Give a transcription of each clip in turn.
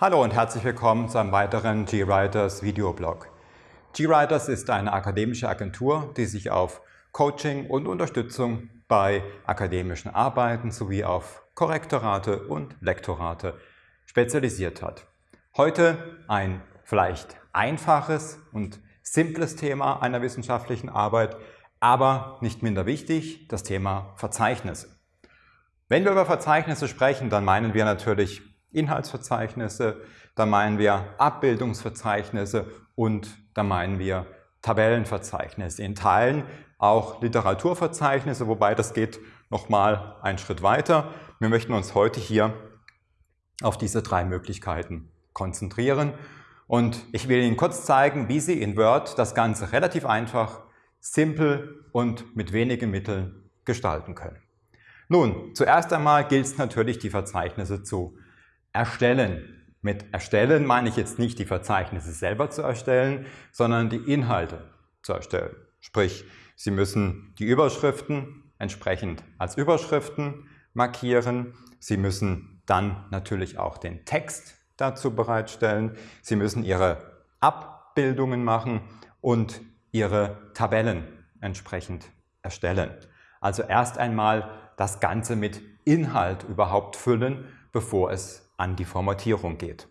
Hallo und herzlich willkommen zu einem weiteren GWriters Videoblog. GWriters ist eine akademische Agentur, die sich auf Coaching und Unterstützung bei akademischen Arbeiten sowie auf Korrektorate und Lektorate spezialisiert hat. Heute ein vielleicht einfaches und simples Thema einer wissenschaftlichen Arbeit, aber nicht minder wichtig, das Thema Verzeichnisse. Wenn wir über Verzeichnisse sprechen, dann meinen wir natürlich Inhaltsverzeichnisse, dann meinen wir Abbildungsverzeichnisse und dann meinen wir Tabellenverzeichnisse. In Teilen auch Literaturverzeichnisse, wobei das geht nochmal einen Schritt weiter. Wir möchten uns heute hier auf diese drei Möglichkeiten konzentrieren und ich will Ihnen kurz zeigen, wie Sie in Word das Ganze relativ einfach, simpel und mit wenigen Mitteln gestalten können. Nun, zuerst einmal gilt es natürlich, die Verzeichnisse zu erstellen. Mit erstellen meine ich jetzt nicht die Verzeichnisse selber zu erstellen, sondern die Inhalte zu erstellen. Sprich, Sie müssen die Überschriften entsprechend als Überschriften markieren. Sie müssen dann natürlich auch den Text dazu bereitstellen. Sie müssen Ihre Abbildungen machen und Ihre Tabellen entsprechend erstellen. Also erst einmal das Ganze mit Inhalt überhaupt füllen, bevor es an die Formatierung geht.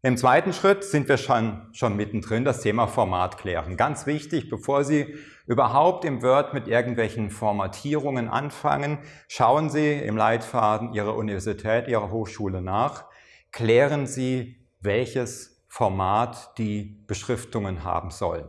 Im zweiten Schritt sind wir schon, schon mittendrin, das Thema Format klären. Ganz wichtig, bevor Sie überhaupt im Word mit irgendwelchen Formatierungen anfangen, schauen Sie im Leitfaden Ihrer Universität, Ihrer Hochschule nach, klären Sie, welches Format die Beschriftungen haben sollen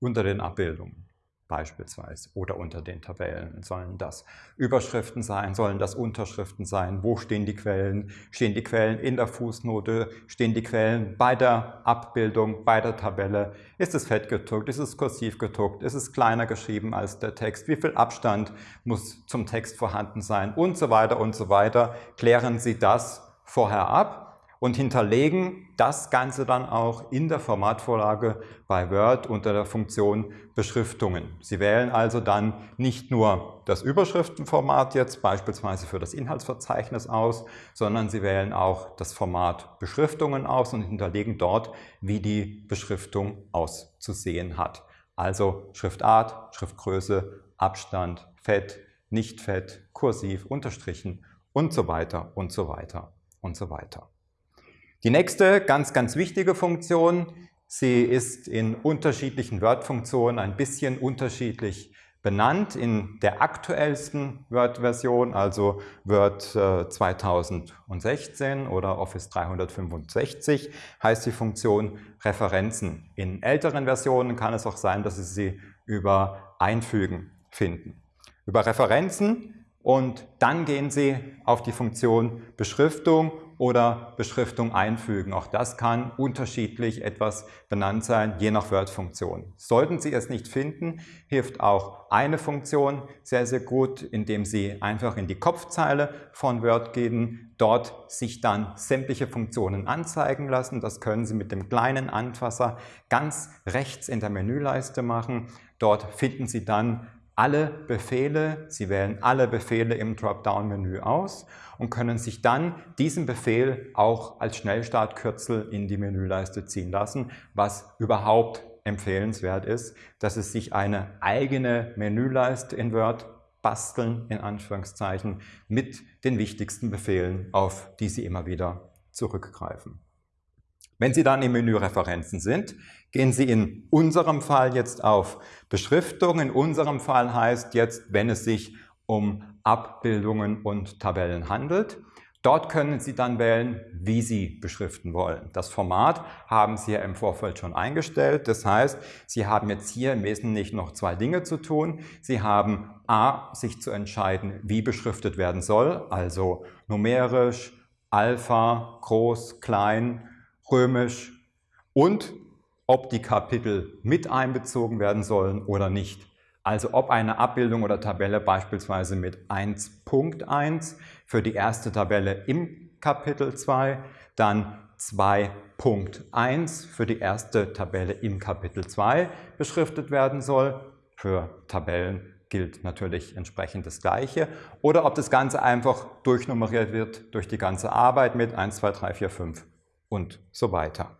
unter den Abbildungen beispielsweise oder unter den Tabellen. Sollen das Überschriften sein, sollen das Unterschriften sein, wo stehen die Quellen, stehen die Quellen in der Fußnote, stehen die Quellen bei der Abbildung, bei der Tabelle, ist es fett gedruckt, ist es kursiv gedruckt, ist es kleiner geschrieben als der Text, wie viel Abstand muss zum Text vorhanden sein? Und so weiter und so weiter. Klären Sie das vorher ab und hinterlegen das Ganze dann auch in der Formatvorlage bei Word unter der Funktion Beschriftungen. Sie wählen also dann nicht nur das Überschriftenformat jetzt beispielsweise für das Inhaltsverzeichnis aus, sondern Sie wählen auch das Format Beschriftungen aus und hinterlegen dort, wie die Beschriftung auszusehen hat. Also Schriftart, Schriftgröße, Abstand, Fett, nicht Fett, kursiv, unterstrichen und so weiter und so weiter und so weiter. Die nächste ganz, ganz wichtige Funktion, sie ist in unterschiedlichen Word-Funktionen ein bisschen unterschiedlich benannt. In der aktuellsten Word-Version, also Word äh, 2016 oder Office 365, heißt die Funktion Referenzen. In älteren Versionen kann es auch sein, dass Sie sie über Einfügen finden. Über Referenzen und dann gehen Sie auf die Funktion Beschriftung oder Beschriftung einfügen. Auch das kann unterschiedlich etwas benannt sein, je nach Word-Funktion. Sollten Sie es nicht finden, hilft auch eine Funktion sehr, sehr gut, indem Sie einfach in die Kopfzeile von Word gehen, dort sich dann sämtliche Funktionen anzeigen lassen. Das können Sie mit dem kleinen Anfasser ganz rechts in der Menüleiste machen. Dort finden Sie dann alle Befehle, Sie wählen alle Befehle im Dropdown-Menü aus und können sich dann diesen Befehl auch als Schnellstartkürzel in die Menüleiste ziehen lassen, was überhaupt empfehlenswert ist, dass Sie sich eine eigene Menüleiste in Word basteln, in Anführungszeichen, mit den wichtigsten Befehlen, auf die Sie immer wieder zurückgreifen. Wenn Sie dann im Menü Referenzen sind, gehen Sie in unserem Fall jetzt auf Beschriftung. In unserem Fall heißt jetzt, wenn es sich um Abbildungen und Tabellen handelt. Dort können Sie dann wählen, wie Sie beschriften wollen. Das Format haben Sie ja im Vorfeld schon eingestellt. Das heißt, Sie haben jetzt hier im Wesentlichen noch zwei Dinge zu tun. Sie haben a, sich zu entscheiden, wie beschriftet werden soll, also numerisch, Alpha, groß, klein, römisch und ob die Kapitel mit einbezogen werden sollen oder nicht. Also ob eine Abbildung oder Tabelle beispielsweise mit 1.1 für die erste Tabelle im Kapitel 2, dann 2.1 für die erste Tabelle im Kapitel 2 beschriftet werden soll. Für Tabellen gilt natürlich entsprechend das Gleiche. Oder ob das Ganze einfach durchnummeriert wird durch die ganze Arbeit mit 1, 2, 3, 4, 5 und so weiter.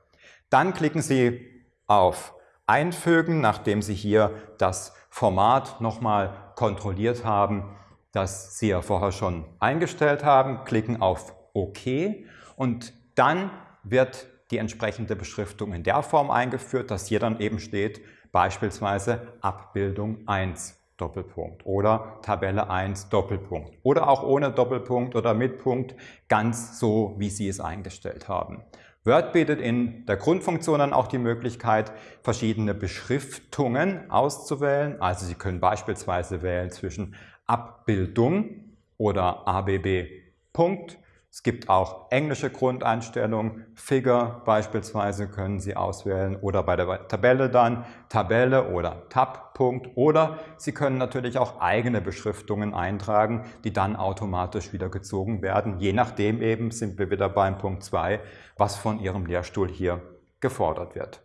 Dann klicken Sie auf Einfügen, nachdem Sie hier das Format nochmal kontrolliert haben, das Sie ja vorher schon eingestellt haben, klicken auf OK. Und dann wird die entsprechende Beschriftung in der Form eingeführt, dass hier dann eben steht, beispielsweise Abbildung 1 Doppelpunkt oder Tabelle 1 Doppelpunkt oder auch ohne Doppelpunkt oder mit Punkt, ganz so, wie Sie es eingestellt haben. Word bietet in der Grundfunktion dann auch die Möglichkeit, verschiedene Beschriftungen auszuwählen. Also Sie können beispielsweise wählen zwischen Abbildung oder ABB Punkt es gibt auch englische Grundeinstellungen, Figure beispielsweise können Sie auswählen oder bei der Tabelle dann Tabelle oder Tab-Punkt oder Sie können natürlich auch eigene Beschriftungen eintragen, die dann automatisch wieder gezogen werden. Je nachdem eben sind wir wieder beim Punkt 2, was von Ihrem Lehrstuhl hier gefordert wird.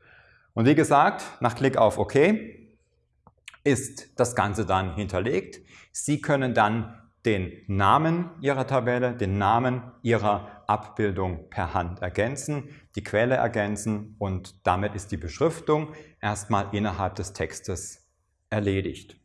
Und wie gesagt, nach Klick auf OK ist das Ganze dann hinterlegt. Sie können dann den Namen Ihrer Tabelle, den Namen Ihrer Abbildung per Hand ergänzen, die Quelle ergänzen und damit ist die Beschriftung erstmal innerhalb des Textes erledigt.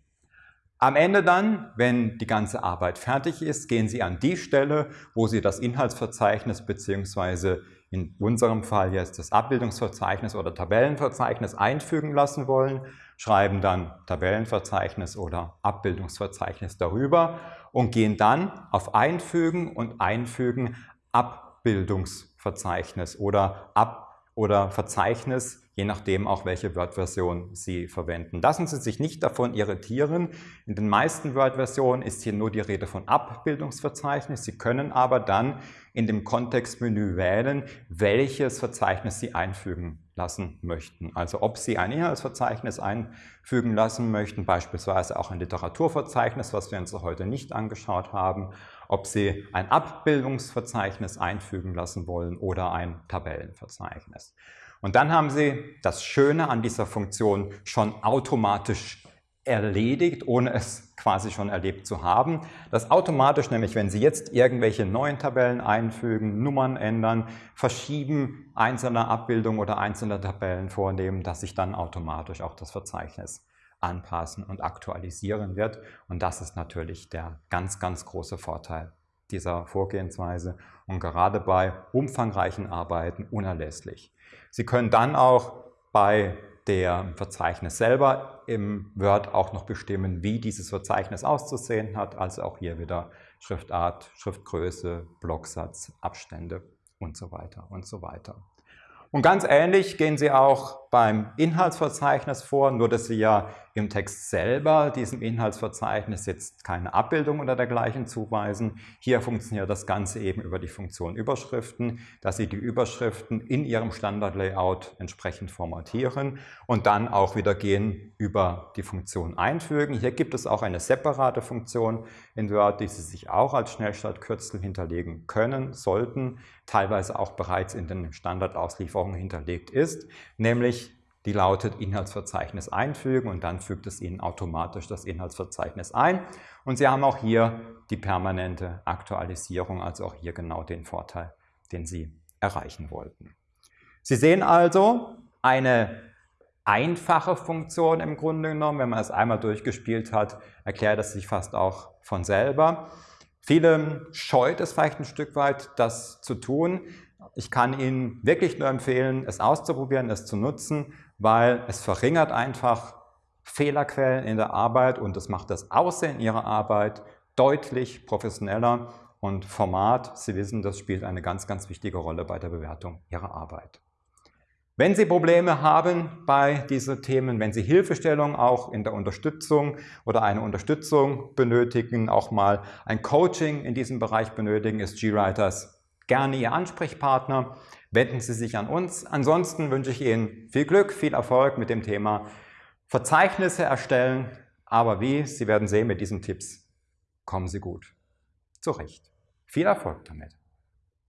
Am Ende dann, wenn die ganze Arbeit fertig ist, gehen Sie an die Stelle, wo Sie das Inhaltsverzeichnis bzw. in unserem Fall jetzt das Abbildungsverzeichnis oder Tabellenverzeichnis einfügen lassen wollen, schreiben dann Tabellenverzeichnis oder Abbildungsverzeichnis darüber und gehen dann auf Einfügen und Einfügen Abbildungsverzeichnis oder Ab oder Verzeichnis, je nachdem auch welche Word-Version Sie verwenden. Lassen Sie sich nicht davon irritieren. In den meisten Word-Versionen ist hier nur die Rede von Abbildungsverzeichnis. Sie können aber dann in dem Kontextmenü wählen, welches Verzeichnis Sie einfügen lassen möchten. Also ob Sie ein Inhaltsverzeichnis einfügen lassen möchten, beispielsweise auch ein Literaturverzeichnis, was wir uns heute nicht angeschaut haben, ob Sie ein Abbildungsverzeichnis einfügen lassen wollen oder ein Tabellenverzeichnis. Und dann haben Sie das Schöne an dieser Funktion schon automatisch erledigt, ohne es quasi schon erlebt zu haben. Das automatisch nämlich, wenn Sie jetzt irgendwelche neuen Tabellen einfügen, Nummern ändern, verschieben einzelne Abbildungen oder einzelne Tabellen vornehmen, dass sich dann automatisch auch das Verzeichnis anpassen und aktualisieren wird. Und das ist natürlich der ganz, ganz große Vorteil dieser Vorgehensweise und gerade bei umfangreichen Arbeiten unerlässlich. Sie können dann auch bei der Verzeichnis selber im Word auch noch bestimmen, wie dieses Verzeichnis auszusehen hat. Also auch hier wieder Schriftart, Schriftgröße, Blocksatz, Abstände und so weiter und so weiter. Und ganz ähnlich gehen Sie auch beim Inhaltsverzeichnis vor, nur dass Sie ja im Text selber diesem Inhaltsverzeichnis jetzt keine Abbildung oder dergleichen zuweisen. Hier funktioniert das Ganze eben über die Funktion Überschriften, dass Sie die Überschriften in Ihrem Standardlayout entsprechend formatieren und dann auch wieder gehen über die Funktion Einfügen. Hier gibt es auch eine separate Funktion in Word, die Sie sich auch als Schnellstartkürzel hinterlegen können, sollten, teilweise auch bereits in den Standardauslieferungen hinterlegt ist, nämlich die lautet Inhaltsverzeichnis einfügen und dann fügt es Ihnen automatisch das Inhaltsverzeichnis ein. Und Sie haben auch hier die permanente Aktualisierung, also auch hier genau den Vorteil, den Sie erreichen wollten. Sie sehen also eine einfache Funktion im Grunde genommen. Wenn man es einmal durchgespielt hat, erklärt es sich fast auch von selber. Viele scheut es vielleicht ein Stück weit, das zu tun. Ich kann Ihnen wirklich nur empfehlen, es auszuprobieren, es zu nutzen weil es verringert einfach Fehlerquellen in der Arbeit und es macht das Aussehen Ihrer Arbeit deutlich professioneller und Format, Sie wissen, das spielt eine ganz, ganz wichtige Rolle bei der Bewertung Ihrer Arbeit. Wenn Sie Probleme haben bei diesen Themen, wenn Sie Hilfestellung auch in der Unterstützung oder eine Unterstützung benötigen, auch mal ein Coaching in diesem Bereich benötigen, ist GWriters gerne Ihr Ansprechpartner wenden Sie sich an uns. Ansonsten wünsche ich Ihnen viel Glück, viel Erfolg mit dem Thema Verzeichnisse erstellen. Aber wie, Sie werden sehen, mit diesen Tipps kommen Sie gut zurecht. Viel Erfolg damit.